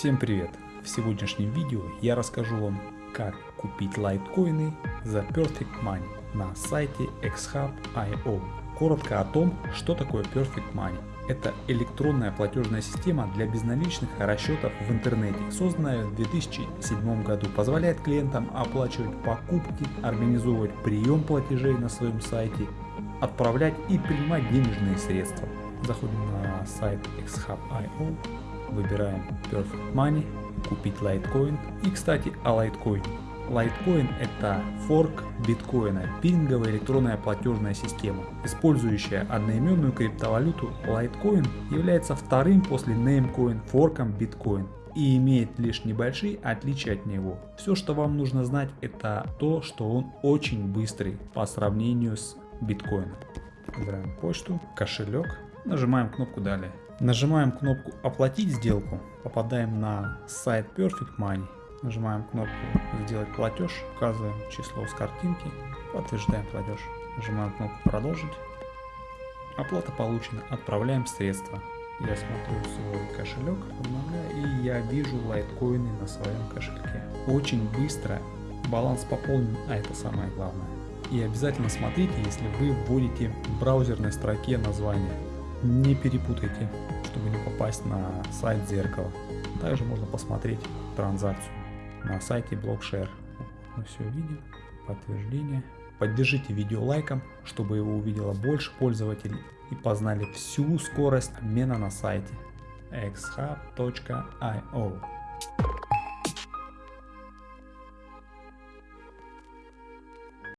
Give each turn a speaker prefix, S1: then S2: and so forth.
S1: Всем привет! В сегодняшнем видео я расскажу вам, как купить лайткоины за Perfect Money на сайте xhub.io. Коротко о том, что такое Perfect Money. Это электронная платежная система для безналичных расчетов в интернете, созданная в 2007 году. Позволяет клиентам оплачивать покупки, организовывать прием платежей на своем сайте, отправлять и принимать денежные средства. Заходим на сайт xhub.io, выбираем Perfect Money, купить Litecoin. И кстати о Litecoin. Litecoin это форк биткоина, пинговая электронная платежная система. Использующая одноименную криптовалюту Litecoin является вторым после Namecoin форком биткоин и имеет лишь небольшие отличия от него. Все, что вам нужно знать, это то, что он очень быстрый по сравнению с биткоином. Выбираем почту, кошелек, нажимаем кнопку далее. Нажимаем кнопку оплатить сделку, попадаем на сайт Perfect Money. Нажимаем кнопку сделать платеж, указываем число с картинки, подтверждаем платеж. Нажимаем кнопку продолжить. Оплата получена, отправляем средства. Я смотрю свой кошелек, обновляю, и я вижу лайткоины на своем кошельке. Очень быстро баланс пополнен, а это самое главное. И обязательно смотрите, если вы вводите в браузерной строке название. Не перепутайте, чтобы не попасть на сайт зеркала. Также можно посмотреть транзакцию на сайте Blockshare. Мы все видим. Подтверждение. Поддержите видео лайком, чтобы его увидело больше пользователей и познали всю скорость обмена на сайте xhub.io.